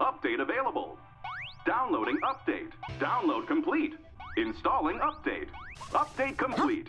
Update available. Downloading update. Download complete. Installing update. Update complete.